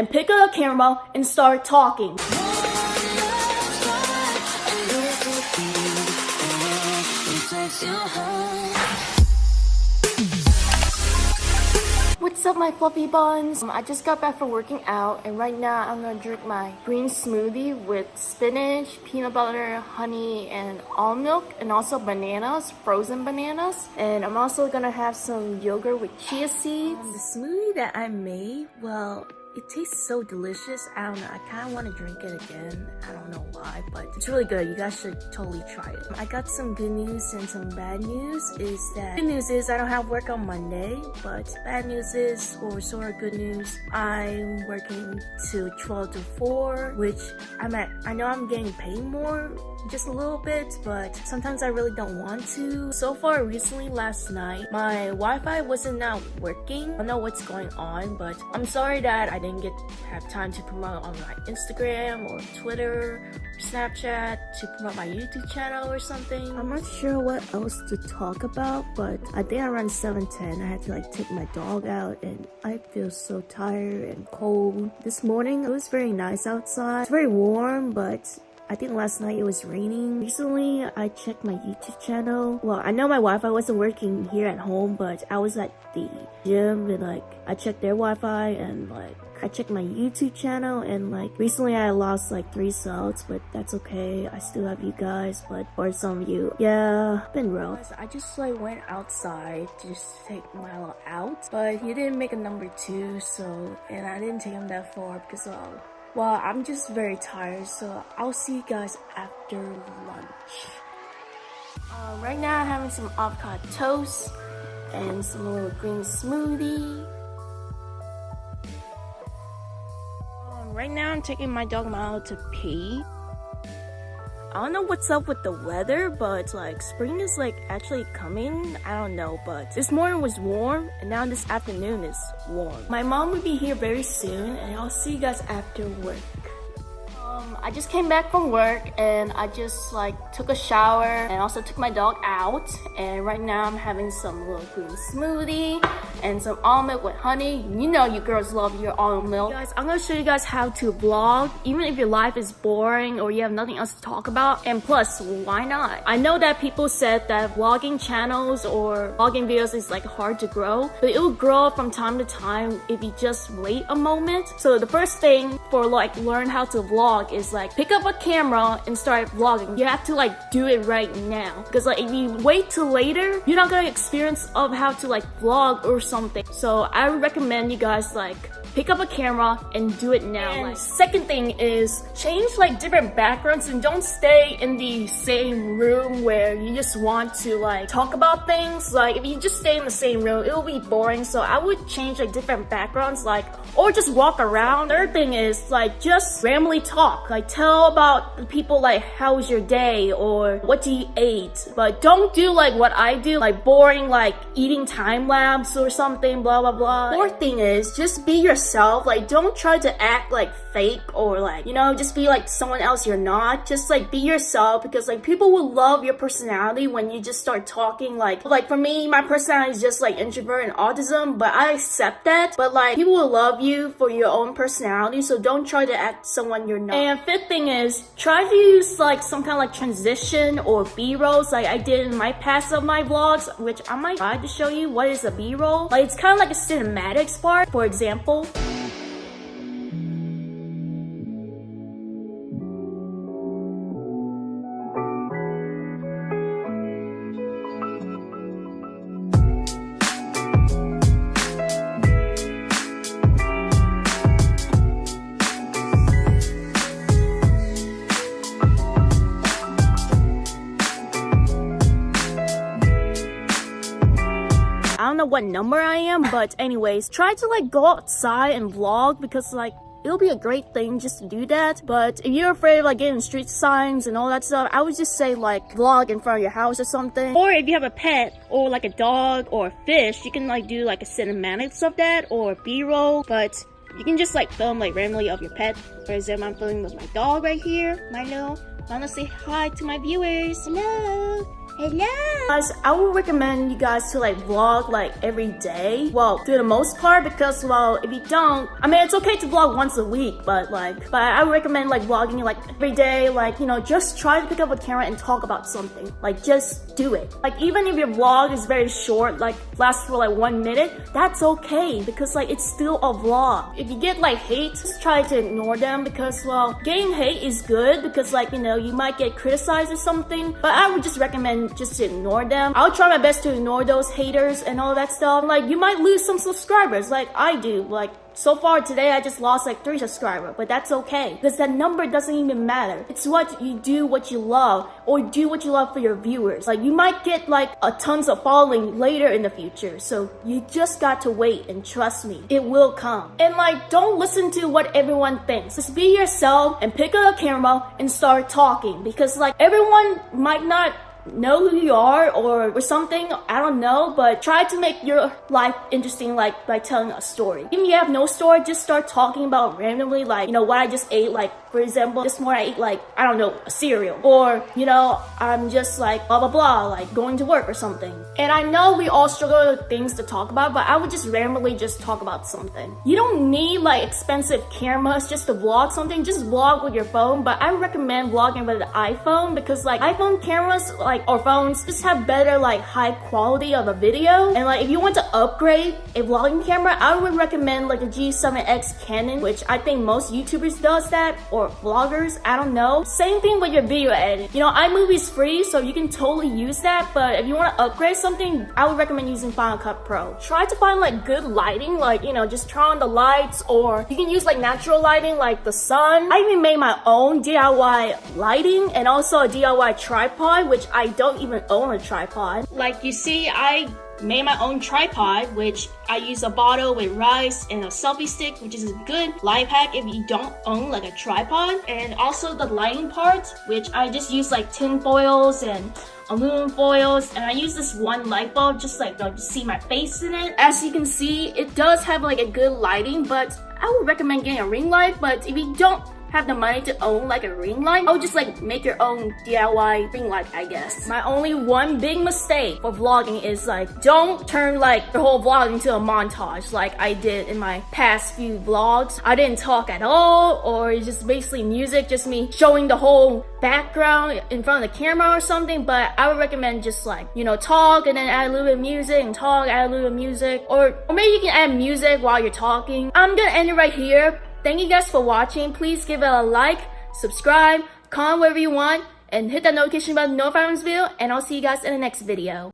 and pick up a camera and start talking. What's up my fluffy buns? Um, I just got back from working out and right now I'm gonna drink my green smoothie with spinach, peanut butter, honey, and almond milk and also bananas, frozen bananas. And I'm also gonna have some yogurt with chia seeds. Um, the smoothie that I made, well, it tastes so delicious. I don't know. I kind of want to drink it again. I don't know why, but it's really good. You guys should totally try it. I got some good news and some bad news is that good news is I don't have work on Monday, but bad news is, or sort of good news, I'm working to 12 to 4, which I'm at, I know I'm getting paid more, just a little bit, but sometimes I really don't want to. So far, recently last night, my Wi-Fi wasn't not working. I don't know what's going on, but I'm sorry that I didn't get have time to promote on my Instagram or Twitter or Snapchat to promote my YouTube channel or something. I'm not sure what else to talk about, but I think around 7.10 I had to like take my dog out and I feel so tired and cold. This morning it was very nice outside. It's very warm, but I think last night it was raining. Recently, I checked my YouTube channel. Well, I know my Wi-Fi wasn't working here at home, but I was at the gym and like, I checked their Wi-Fi and like, I checked my YouTube channel and like recently I lost like three subs, but that's okay. I still have you guys, but for some of you, yeah, been rough. I just like went outside to just take Milo out, but he didn't make a number two, so and I didn't take him that far because well, I'm just very tired, so I'll see you guys after lunch. Uh, right now I'm having some avocado toast and some little green smoothie. Um, right now I'm taking my dog Milo to pee. I don't know what's up with the weather, but like spring is like actually coming. I don't know, but this morning was warm and now this afternoon is warm. My mom will be here very soon and I'll see you guys after work. Um, I just came back from work and I just like took a shower and also took my dog out and right now I'm having some little green smoothie and some almond with honey. You know you girls love your almond milk. Guys, I'm gonna show you guys how to vlog even if your life is boring or you have nothing else to talk about and plus why not? I know that people said that vlogging channels or vlogging videos is like hard to grow but it will grow from time to time if you just wait a moment. So the first thing for like learn how to vlog is like pick up a camera and start vlogging. You have to like do it right now because like if you wait till later, you're not gonna experience of how to like vlog or something. So I recommend you guys like pick up a camera and do it now. And like, second thing is change like different backgrounds and don't stay in the same room where you just want to like talk about things. Like if you just stay in the same room, it will be boring. So I would change like different backgrounds like or just walk around. Third thing is like just randomly talk. Like tell about the people like how was your day or what do you eat. But don't do like what I do, like boring like eating time lapse or something, blah blah blah. Fourth thing is just be yourself yourself. Like, don't try to act like fake or like, you know, just be like someone else you're not. Just like be yourself because like people will love your personality when you just start talking like, like for me, my personality is just like introvert and autism, but I accept that. But like people will love you for your own personality. So don't try to act someone you're not. And fifth thing is try to use like some kind of like transition or b-rolls like I did in my past of my vlogs, which I might try to show you what is a b-roll. Like it's kind of like a cinematics part, for example. Know what number I am, but anyways, try to like go outside and vlog because like it'll be a great thing just to do that. But if you're afraid of like getting street signs and all that stuff, I would just say like vlog in front of your house or something. Or if you have a pet or like a dog or a fish, you can like do like a cinematics of that or b-roll. But you can just like film like randomly of your pet. For example, I'm filming with my dog right here, Milo. I Wanna say hi to my viewers? Hello. Hello. Guys, I would recommend you guys to like vlog like every day. Well, for the most part, because well, if you don't, I mean, it's okay to vlog once a week, but like, but I would recommend like vlogging like every day. Like, you know, just try to pick up a camera and talk about something. Like, just do it. Like, even if your vlog is very short, like lasts for like one minute, that's okay because like it's still a vlog. If you get like hate, just try to ignore them because well, getting hate is good because like, you know, you might get criticized or something, but I would just recommend just ignore them. I'll try my best to ignore those haters and all that stuff. Like, you might lose some subscribers like I do. Like, so far today, I just lost like three subscribers, but that's okay because that number doesn't even matter. It's what you do, what you love, or do what you love for your viewers. Like you might get like a tons of following later in the future, so you just got to wait and trust me, it will come. And like, don't listen to what everyone thinks. Just be yourself and pick up a camera and start talking because like everyone might not know who you are or, or something i don't know but try to make your life interesting like by telling a story. Even if you have no story just start talking about randomly like you know what i just ate like for example this morning i ate like i don't know a cereal. Or you know i'm just like blah blah blah like going to work or something. And i know we all struggle with things to talk about but i would just randomly just talk about something. You don't need like expensive cameras just to vlog something. Just vlog with your phone but i recommend vlogging with an iphone because like iphone cameras like like our phones just have better like high quality of a video. And like if you want to upgrade a vlogging camera I would recommend like a G7X Canon which I think most YouTubers does that or vloggers I don't know. Same thing with your video editing. You know iMovie is free so you can totally use that but if you want to upgrade something I would recommend using Final Cut Pro. Try to find like good lighting like you know just turn on the lights or you can use like natural lighting like the sun. I even made my own DIY lighting and also a DIY tripod which I I don't even own a tripod. Like you see, I made my own tripod, which I use a bottle with rice and a selfie stick, which is a good life hack if you don't own like a tripod. And also the lighting part, which I just use like tin foils and aluminum foils and I use this one light bulb just like to see my face in it. As you can see, it does have like a good lighting, but I would recommend getting a ring light, but if you don't have the money to own like a ring light, I would just like make your own DIY ring light, I guess. My only one big mistake for vlogging is like, don't turn like the whole vlog into a montage like I did in my past few vlogs. I didn't talk at all or it's just basically music, just me showing the whole background in front of the camera or something, but I would recommend just like, you know, talk and then add a little bit of music and talk, add a little bit of music, or, or maybe you can add music while you're talking. I'm gonna end it right here. Thank you guys for watching. Please give it a like, subscribe, comment wherever you want, and hit that notification button to notify when video, and I'll see you guys in the next video.